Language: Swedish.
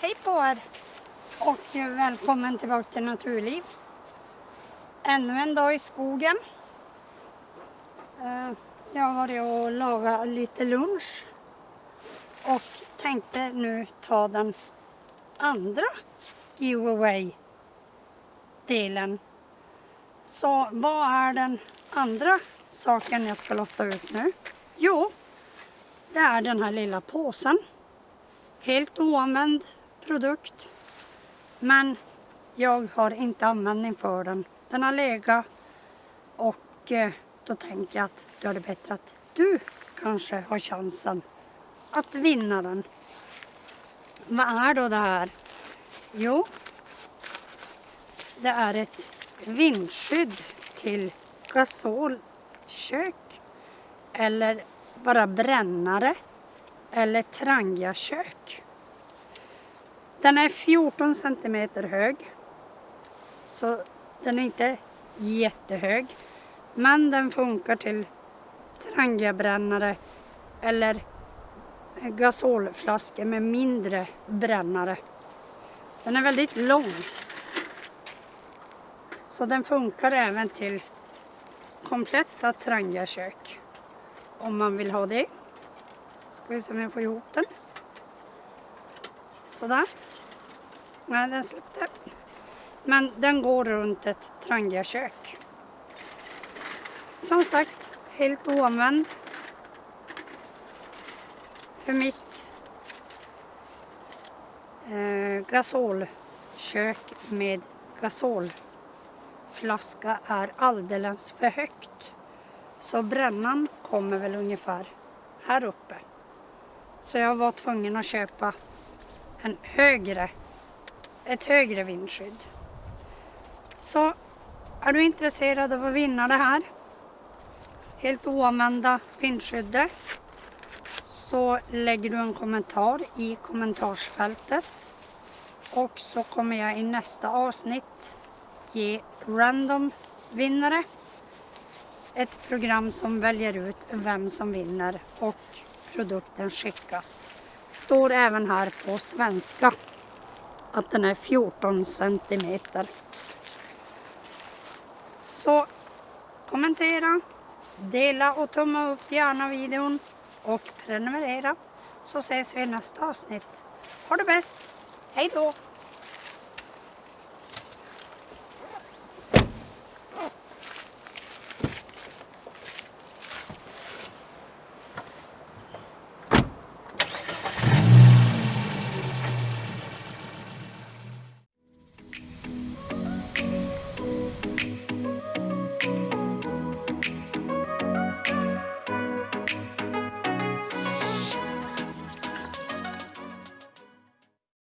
Hej på er och eh, välkommen tillbaka till Naturliv. Ännu en dag i skogen. Eh, jag har varit och lagat lite lunch och tänkte nu ta den andra giveaway delen. Så vad är den andra saken jag ska lotta ut nu? Jo, det är den här lilla påsen. Helt oanvänd produkt. Men jag har inte användning för den. Den har legat och eh, då tänker jag att då är det bättre att du kanske har chansen att vinna den. Vad är då det här? Jo, det är ett vindskydd till gasolkök eller bara brännare eller trangiakök. Den är 14 centimeter hög. Så den är inte jättehög. Men den funkar till trangiabrännare eller gasolflaskor med mindre brännare. Den är väldigt lång. Så den funkar även till kompletta trangiakök. Om man vill ha det. Ska vi se om jag får ihop den. Sådär. Nej, den släppte. Men den går runt ett trangiakök. Som sagt, helt oanvänd. För mitt eh, gasolkök med gasolflaska är alldeles för högt. Så brännan kommer väl ungefär här uppe. Så jag var tvungen att köpa en högre, ett högre vindskydd. Så är du intresserad av att vinna det här helt oanvända vindskyddet så lägger du en kommentar i kommentarsfältet och så kommer jag i nästa avsnitt ge random vinnare ett program som väljer ut vem som vinner och produkten skickas. Står även här på svenska att den är 14 centimeter. Så kommentera, dela och tumma upp gärna videon och prenumerera så ses vi i nästa avsnitt. Ha det bäst! Hej då!